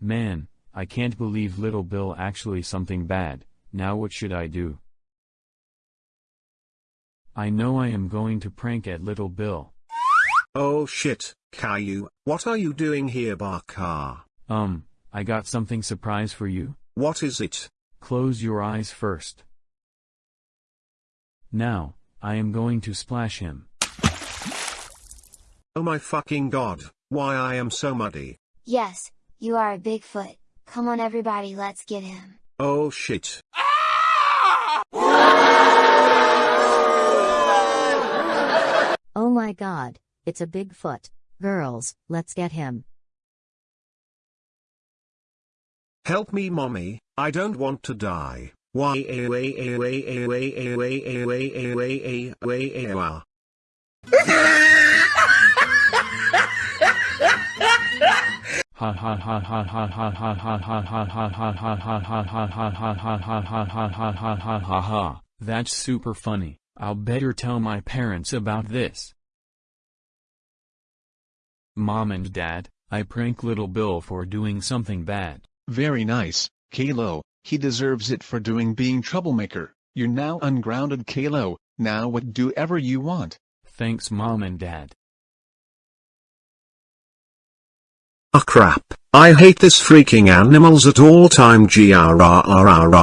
Man, I can't believe little Bill actually something bad, now what should I do? I know I am going to prank at little Bill. Oh shit, Caillou, what are you doing here Barkar? Um, I got something surprise for you. What is it? Close your eyes first. Now, I am going to splash him. Oh my fucking god, why I am so muddy. Yes, you are a Bigfoot. Come on everybody let's get him. Oh shit. Oh my god, it's a Bigfoot. Girls, let's get him. Help me mommy, I don't want to die. Why a way a way a way a way ha ha. That's super funny. I'll better tell my parents about this. Mom and Dad, I prank little Bill for doing something bad. Very nice, Caillou, he deserves it for doing being troublemaker. You're now ungrounded Caillou, now what do ever you want. Thanks mom and dad. Ah crap, I hate this freaking animals at all time grrrr